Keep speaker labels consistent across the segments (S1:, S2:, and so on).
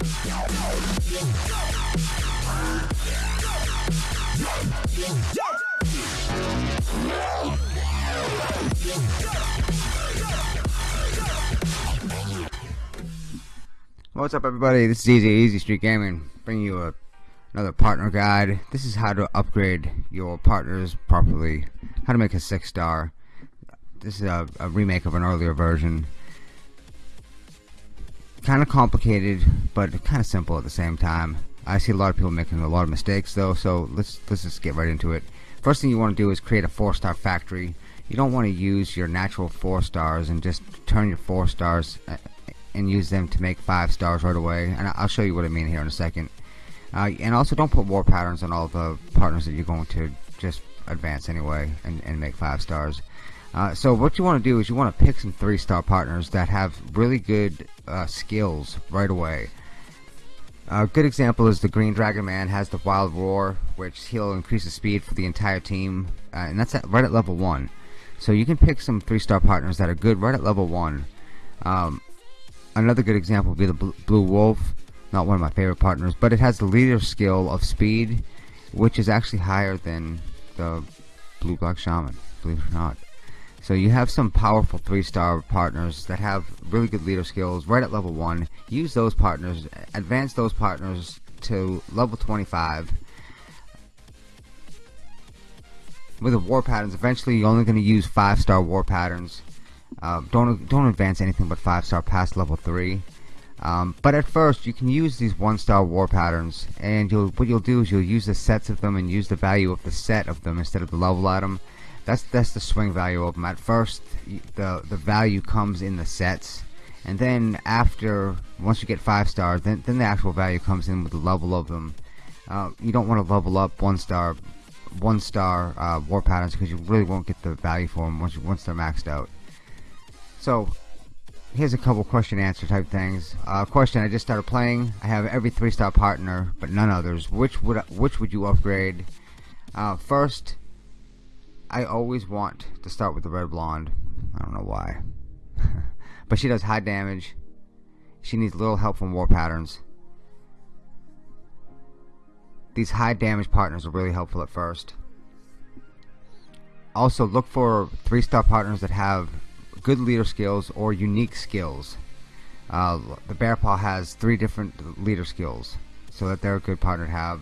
S1: What's up everybody, this is Easy, Easy Street Gaming, bringing you a, another partner guide. This is how to upgrade your partners properly, how to make a 6 star. This is a, a remake of an earlier version. Kind of complicated, but kind of simple at the same time. I see a lot of people making a lot of mistakes though, so let's, let's just get right into it. First thing you want to do is create a 4 star factory. You don't want to use your natural 4 stars and just turn your 4 stars uh, and use them to make five stars right away and I'll show you what I mean here in a second uh, and also don't put war patterns on all the partners that you're going to just advance anyway and, and make five stars uh, so what you want to do is you want to pick some three star partners that have really good uh, skills right away. A good example is the Green Dragon Man has the Wild Roar which he'll increase the speed for the entire team uh, and that's at, right at level 1 so you can pick some three star partners that are good right at level 1 um, another good example would be the Blue Wolf not one of my favorite partners but it has the leader skill of speed which is actually higher than the Blue Black Shaman believe it or not so you have some powerful three star partners that have really good leader skills right at level 1 use those partners advance those partners to level 25 with the war patterns eventually you're only going to use 5 star war patterns uh, don't don't advance anything but five star past level three. Um, but at first, you can use these one star war patterns, and you'll what you'll do is you'll use the sets of them and use the value of the set of them instead of the level item. That's that's the swing value of them. At first, the the value comes in the sets, and then after once you get five stars, then then the actual value comes in with the level of them. Uh, you don't want to level up one star one star uh, war patterns because you really won't get the value for them once you, once they're maxed out. So, here's a couple question answer type things. Uh, question: I just started playing. I have every three star partner, but none others. Which would which would you upgrade? Uh, first, I always want to start with the red blonde. I don't know why, but she does high damage. She needs little help from war patterns. These high damage partners are really helpful at first. Also, look for three star partners that have good leader skills or unique skills. Uh, the Bear Paw has three different leader skills, so that they're a good partner to have.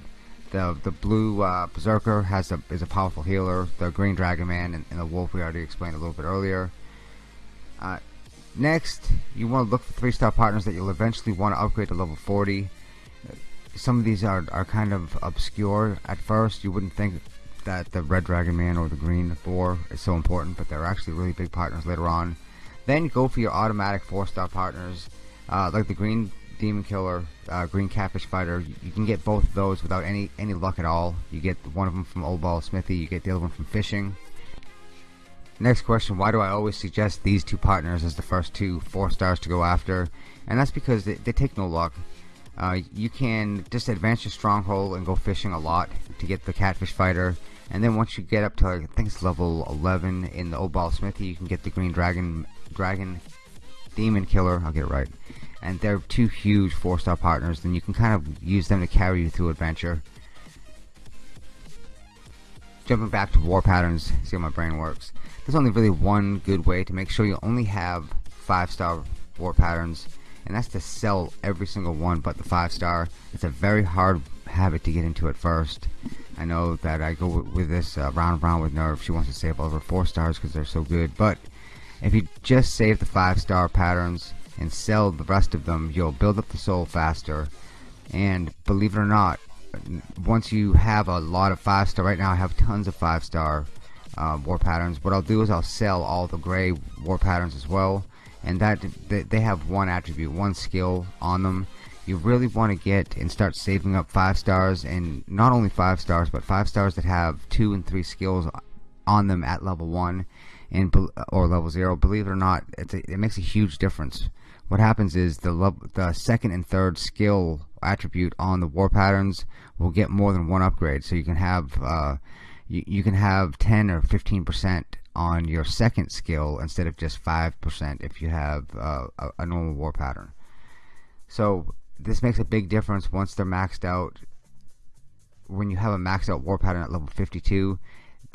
S1: The the blue uh, Berserker has a is a powerful healer. The Green Dragon Man and, and the Wolf we already explained a little bit earlier. Uh, next, you want to look for three star partners that you'll eventually want to upgrade to level 40. Some of these are are kind of obscure at first. You wouldn't think that the Red Dragon Man or the Green Thor is so important, but they're actually really big partners later on. Then go for your automatic four-star partners, uh, like the Green Demon Killer, uh, Green Catfish Fighter. You can get both of those without any any luck at all. You get one of them from Old Ball Smithy, you get the other one from fishing. Next question, why do I always suggest these two partners as the first two four stars to go after? And that's because they, they take no luck. Uh, you can just advance your stronghold and go fishing a lot to get the catfish fighter and then once you get up to like, I think it's level 11 in the Old Ball Smithy you can get the green dragon dragon demon killer I'll get it right and they're two huge four star partners then you can kind of use them to carry you through adventure jumping back to war patterns see how my brain works there's only really one good way to make sure you only have five star war patterns and that's to sell every single one but the five star it's a very hard habit to get into at first I know that I go with, this uh, round and round with Nerve. She wants to save over four stars because they're so good. But if you just save the five star patterns and sell the rest of them, you'll build up the soul faster. And believe it or not, once you have a lot of five star, right now I have tons of five star uh, war patterns. What I'll do is I'll sell all the gray war patterns as well. And that they have one attribute, one skill on them you really want to get and start saving up five stars and not only five stars but five stars that have two and three skills on them at level one and or level zero believe it or not a, it makes a huge difference what happens is the the second and third skill attribute on the war patterns will get more than one upgrade so you can have uh, you, you can have 10 or 15 percent on your second skill instead of just 5% if you have uh, a, a normal war pattern so this makes a big difference once they're maxed out. When you have a maxed out war pattern at level 52,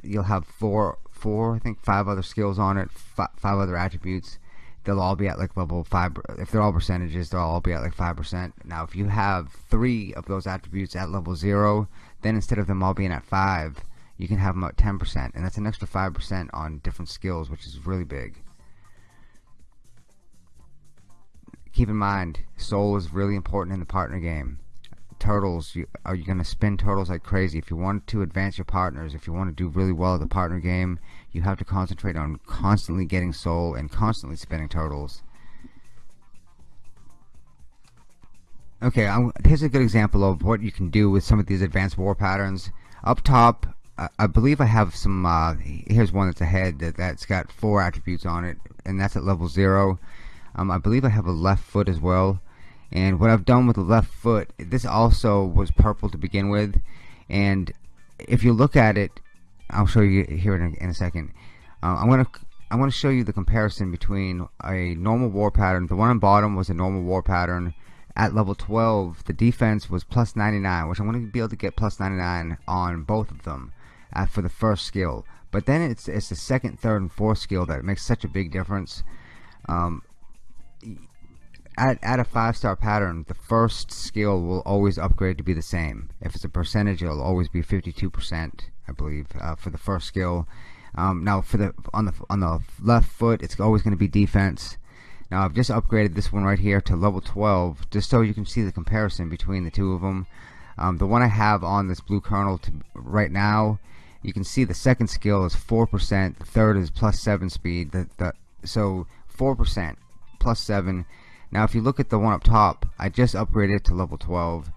S1: you'll have four, four, I think five other skills on it, five other attributes. They'll all be at like level five. If they're all percentages, they'll all be at like five percent. Now, if you have three of those attributes at level zero, then instead of them all being at five, you can have them at 10%, and that's an extra 5% on different skills, which is really big. Keep in mind, soul is really important in the partner game. Turtles, you, are you going to spin turtles like crazy? If you want to advance your partners, if you want to do really well at the partner game, you have to concentrate on constantly getting soul and constantly spinning turtles. Okay, I'm, here's a good example of what you can do with some of these advanced war patterns. Up top, I believe I have some, uh, here's one that's ahead that, that's got four attributes on it, and that's at level zero. Um, I believe I have a left foot as well. And what I've done with the left foot, this also was purple to begin with. And if you look at it, I'll show you here in a, in a second. Uh, I'm gonna I'm gonna show you the comparison between a normal war pattern. The one on bottom was a normal war pattern. At level 12, the defense was plus 99, which I'm going to be able to get plus 99 on both of them uh, for the first skill. But then it's it's the second, third, and fourth skill that makes such a big difference. Um, at, at a five star pattern, the first skill will always upgrade to be the same. If it's a percentage, it'll always be 52%, I believe, uh, for the first skill. Um, now, for the on the on the left foot, it's always going to be defense. Now, I've just upgraded this one right here to level 12, just so you can see the comparison between the two of them. Um, the one I have on this blue kernel to, right now you can see the second skill is 4%, the third is plus 7 speed, the, the, so 4% plus 7. Now if you look at the one up top, I just upgraded it to level 12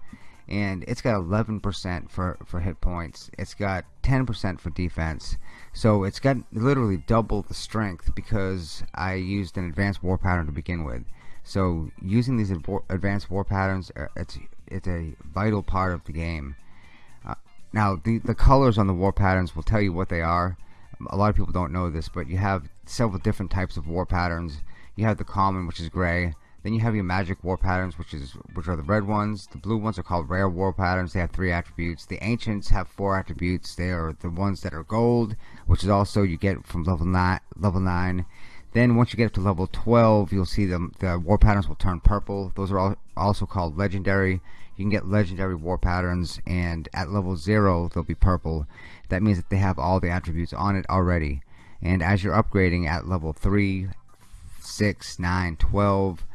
S1: and it's got 11% for, for hit points. It's got 10% for defense. So it's got literally double the strength because I used an advanced war pattern to begin with. So using these advanced war patterns, uh, it's it's a vital part of the game. Now, the, the colors on the war patterns will tell you what they are. A lot of people don't know this, but you have several different types of war patterns. You have the common, which is gray. Then you have your magic war patterns, which is which are the red ones. The blue ones are called rare war patterns. They have three attributes. The ancients have four attributes. They are the ones that are gold, which is also you get from level nine. Level nine. Then once you get up to level 12, you'll see the the war patterns will turn purple. Those are all also called legendary you can get legendary war patterns and at level 0 they'll be purple that means that they have all the attributes on it already and as you're upgrading at level 3 6 9 12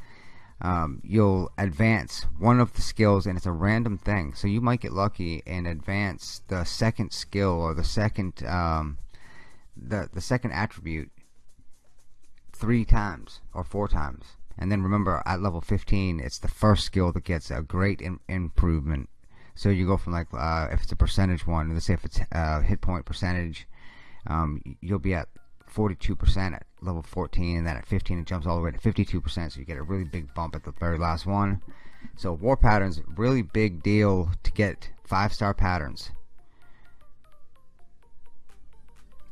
S1: um, you'll advance one of the skills and it's a random thing so you might get lucky and advance the second skill or the second um, the, the second attribute three times or four times and then remember, at level 15, it's the first skill that gets a great in improvement. So you go from like, uh, if it's a percentage one, let's say if it's uh, hit point percentage, um, you'll be at 42% at level 14, and then at 15 it jumps all the way to 52%, so you get a really big bump at the very last one. So war patterns, really big deal to get five star patterns.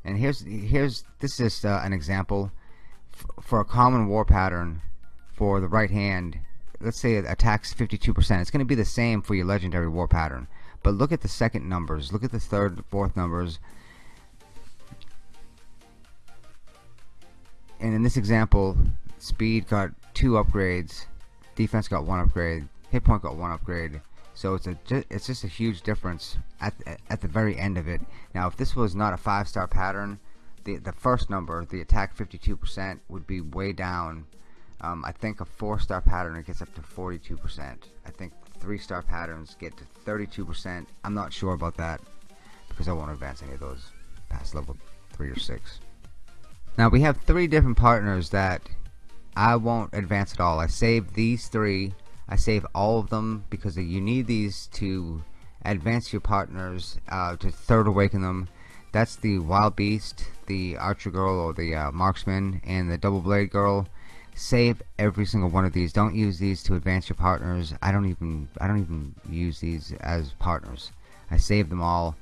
S1: And here's here's this is uh, an example for a common war pattern for the right hand, let's say it attacks 52%, it's going to be the same for your legendary war pattern. But look at the second numbers, look at the third, fourth numbers. And in this example, speed got two upgrades, defense got one upgrade, hit point got one upgrade. So it's a it's just a huge difference at at the very end of it. Now, if this was not a five star pattern, the the first number, the attack 52%, would be way down um, I think a four-star pattern it gets up to 42%. I think three-star patterns get to 32%. I'm not sure about that because I won't advance any of those past level 3 or 6. Now we have three different partners that I won't advance at all. I save these three. I save all of them because you need these to advance your partners uh, to third awaken them. That's the Wild Beast, the Archer Girl or the uh, Marksman, and the Double Blade Girl save every single one of these don't use these to advance your partners I don't even I don't even use these as partners I save them all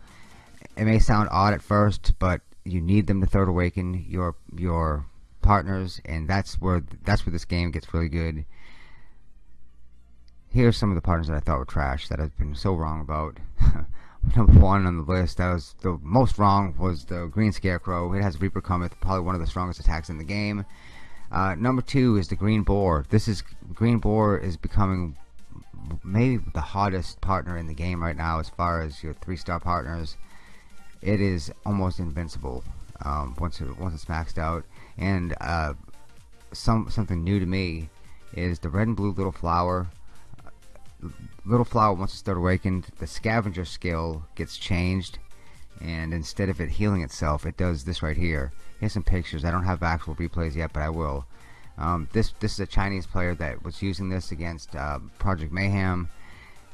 S1: it may sound odd at first but you need them to third awaken your your partners and that's where that's where this game gets really good here's some of the partners that I thought were trash that I've been so wrong about. Number one on the list that was the most wrong was the Green Scarecrow. It has Reaper Cometh, probably one of the strongest attacks in the game. Uh, number two is the Green Boar. This is Green Boar is becoming maybe the hottest partner in the game right now as far as your three star partners. It is almost invincible um, once it, once it's maxed out. And uh, some something new to me is the red and blue little flower. Little flower once it starts awakened, the scavenger skill gets changed, and instead of it healing itself, it does this right here. Here's some pictures. I don't have actual replays yet, but I will. Um, this this is a Chinese player that was using this against uh, Project Mayhem,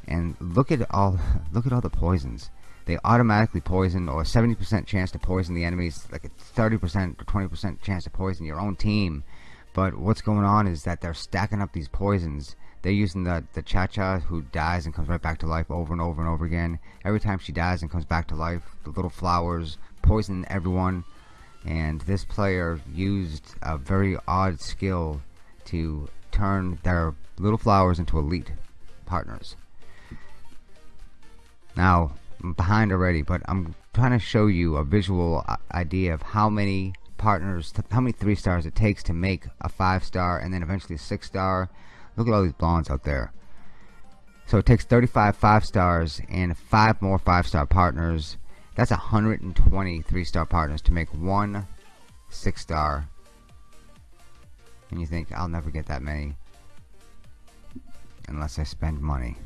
S1: and look at all look at all the poisons. They automatically poison, or 70% chance to poison the enemies, like a 30% or 20% chance to poison your own team. But what's going on is that they're stacking up these poisons. They're using the the Cha Cha who dies and comes right back to life over and over and over again. Every time she dies and comes back to life, the little flowers poison everyone and this player used a very odd skill to turn their little flowers into elite partners. Now, behind already, but I'm trying to show you a visual uh, idea of how many partners, how many three stars it takes to make a five star and then eventually a six star. Look at all these blondes out there. So it takes 35 five stars and five more five star partners that's 120 three-star partners to make one six-star. And you think, I'll never get that many. Unless I spend money.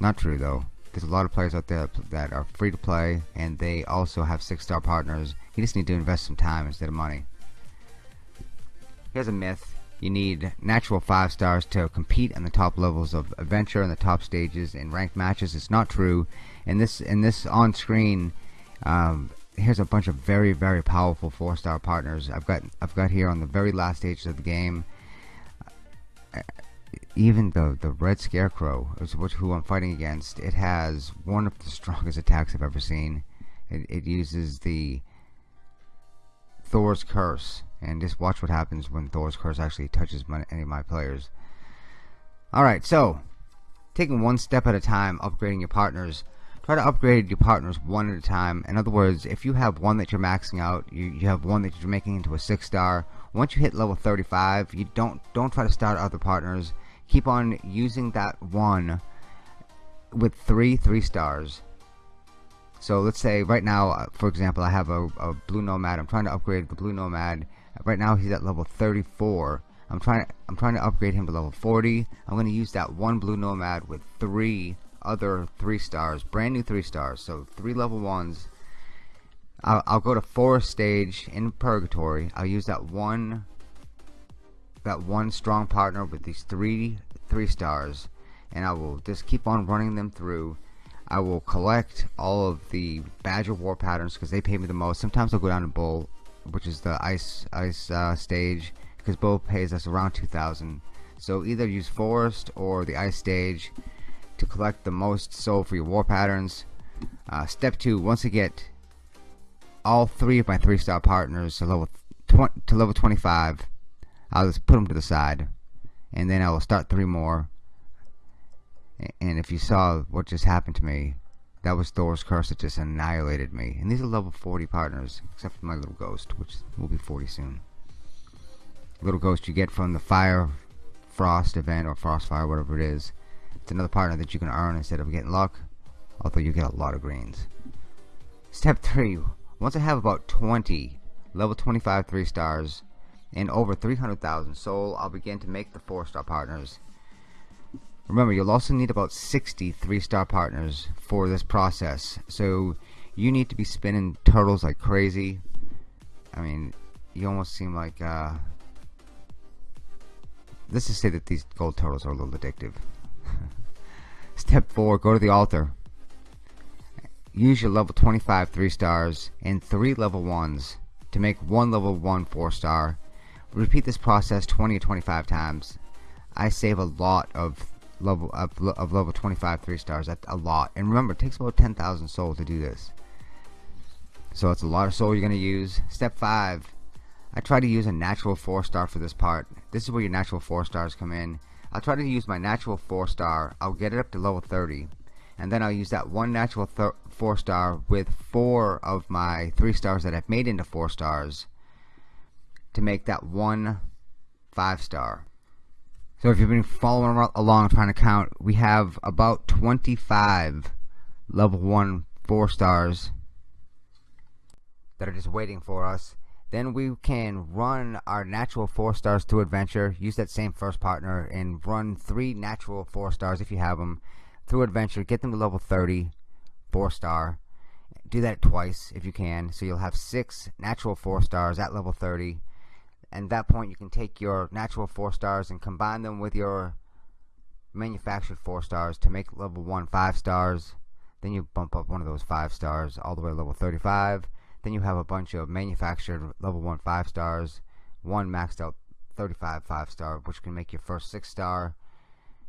S1: Not true, though. There's a lot of players out there that are free to play, and they also have six-star partners. You just need to invest some time instead of money. Here's a myth you need natural five stars to compete in the top levels of adventure and the top stages in ranked matches. It's not true. And this in this on screen, um, here's a bunch of very very powerful four star partners. I've got I've got here on the very last stages of the game. Even the the red scarecrow is which who I'm fighting against. It has one of the strongest attacks I've ever seen. It, it uses the Thor's curse and just watch what happens when Thor's curse actually touches my, any of my players. Alright, so taking one step at a time, upgrading your partners. Try to upgrade your partners one at a time. In other words, if you have one that you're maxing out, you, you have one that you're making into a six star. Once you hit level 35, you don't don't try to start other partners. Keep on using that one with three three stars so let's say right now, uh, for example, I have a, a blue nomad. I'm trying to upgrade the blue nomad. Right now he's at level 34. I'm trying to, I'm trying to upgrade him to level 40. I'm going to use that one blue nomad with three other three stars, brand new three stars. So three level ones. I'll, I'll go to forest stage in purgatory. I'll use that one that one strong partner with these three three stars and I will just keep on running them through I will collect all of the Badger War patterns because they pay me the most. Sometimes I'll go down to Bull, which is the ice ice uh, stage, because Bull pays us around 2,000. So either use Forest or the ice stage to collect the most soul for your war patterns. Uh, step two: once I get all three of my three-star partners to level to level 25, I'll just put them to the side, and then I will start three more and if you saw what just happened to me, that was Thor's curse that just annihilated me. And these are level 40 partners, except for my little ghost, which will be 40 soon. Little ghost you get from the fire frost event or frost fire, whatever it is. It's another partner that you can earn instead of getting luck, although you get a lot of greens. Step 3. Once I have about 20 level 25 3 stars and over 300,000 soul, I'll begin to make the 4 star partners Remember, you'll also need about 60 three-star partners for this process. So you need to be spinning turtles like crazy. I mean, you almost seem like, uh, let's just say that these gold turtles are a little addictive. Step 4, go to the altar. Use your level 25 3 stars and 3 level 1s to make one level 1 4 star. Repeat this process 20 or 25 times. I save a lot of level of, of level 25 three stars. That's a lot. And remember it takes about 10,000 soul to do this. So it's a lot of soul you're gonna use. Step 5 I try to use a natural 4 star for this part. This is where your natural 4 stars come in. I'll try to use my natural 4 star. I'll get it up to level 30. And then I'll use that one natural 4 star with 4 of my 3 stars that I've made into 4 stars to make that one 5 star. So if you've been following along trying to count, we have about 25 level 1 4 stars that are just waiting for us. Then we can run our natural four stars through adventure. Use that same first partner and run three natural four stars if you have them through adventure. Get them to level 30 four star. Do that twice if you can. So you'll have six natural four stars at level 30 and at that point you can take your natural four stars and combine them with your manufactured four stars to make level one five stars then you bump up one of those five stars all the way to level 35 then you have a bunch of manufactured level 1 5 stars, one maxed out 35 5 star, which can make your first 6 star.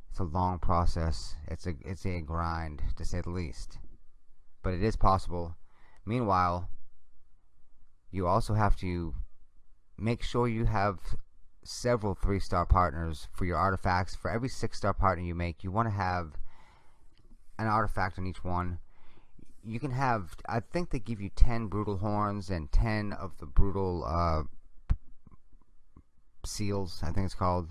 S1: It's a long process. It's a it's a grind to say the least. But it is possible. Meanwhile, you also have to make sure you have several 3 star partners for your artifacts. For every 6 star partner you make, you want to have an artifact on each one. You can have I think they give you 10 brutal horns and 10 of the brutal uh, seals I think it's called.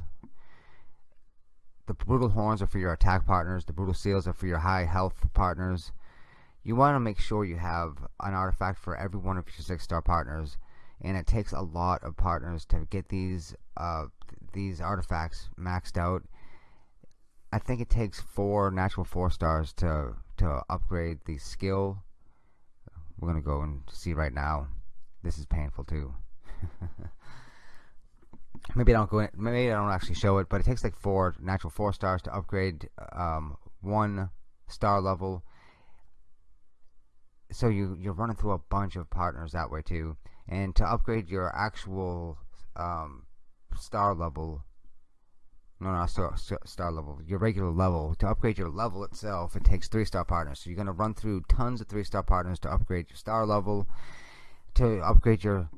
S1: The brutal horns are for your attack partners. The brutal seals are for your high health partners. You want to make sure you have an artifact for every one of your six star partners and it takes a lot of partners to get these uh, these artifacts maxed out I think it takes four natural four stars to to upgrade the skill. We're gonna go and see right now. This is painful too. maybe I don't go in, maybe I don't actually show it, but it takes like four natural four stars to upgrade um, one star level. So you you're running through a bunch of partners that way too, and to upgrade your actual um, star level no, no, star, star level. Your regular level. To upgrade your level itself, it takes three star partners. So you're going to run through tons of three star partners to upgrade your star level. To upgrade your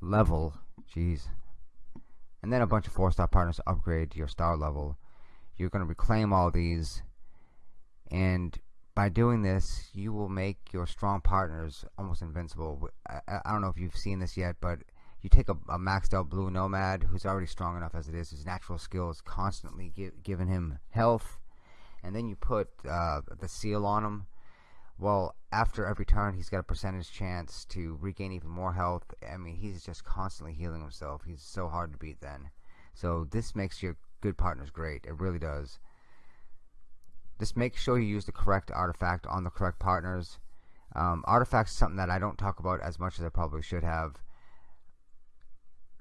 S1: level. Jeez. And then a bunch of four star partners to upgrade your star level. You're going to reclaim all these. And by doing this, you will make your strong partners almost invincible. I, I don't know if you've seen this yet, but you take a, a, maxed out blue nomad who's already strong enough as it is his natural skills constantly give, giving him health and then you put uh, the seal on him. Well after every turn he's got a percentage chance to regain even more health. I mean he's just constantly healing himself. He's so hard to beat then. So this makes your good partners great. It really does just make sure you use the correct artifact on the correct partners. Um, artifacts is something that I don't talk about as much as I probably should have.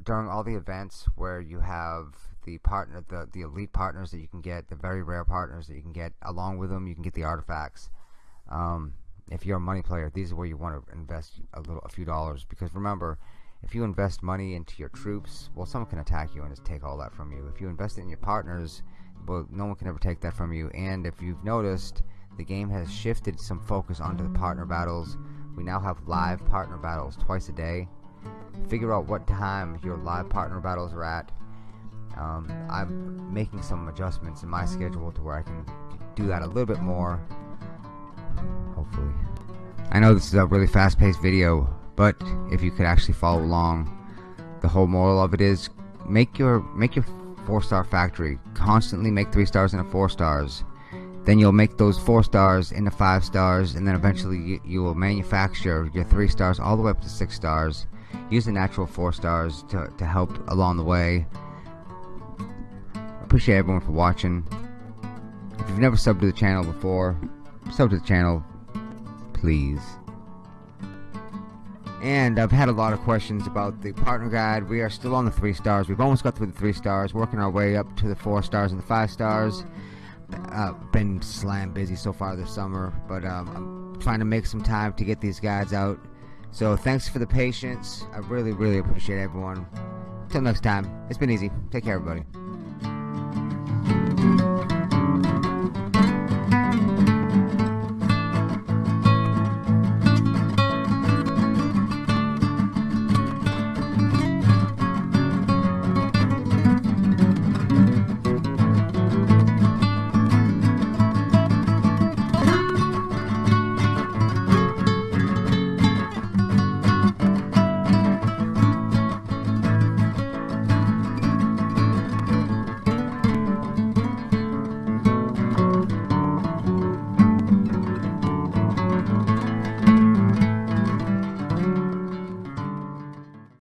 S1: During all the events where you have the partner the the elite partners that you can get the very rare partners that you can get along with them you can get the artifacts. Um, if you're a money player these are where you want to invest a little a few dollars because remember if you invest money into your troops well someone can attack you and just take all that from you. If you invest it in your partners well no one can ever take that from you and if you've noticed the game has shifted some focus onto the partner battles we now have live partner battles twice a day figure out what time your live partner battles are at. Um, I'm making some adjustments in my schedule to where I can do that a little bit more. Hopefully. I know this is a really fast paced video, but if you could actually follow along, the whole moral of it is make your make your four star factory. Constantly make three stars into four stars. Then you'll make those four stars into five stars, and then eventually you, you will manufacture your three stars all the way up to six stars use the natural four stars to, to help along the way. Appreciate everyone for watching. If you've never subbed to the channel before, sub to the channel, please. And I've had a lot of questions about the partner guide. We are still on the three stars. We've almost got through the three stars, working our way up to the four stars and the five stars. Uh, been slam busy so far this summer, but um, I'm trying to make some time to get these guides out. So thanks for the patience. I really, really appreciate everyone. Till next time, it's been easy. Take care, everybody.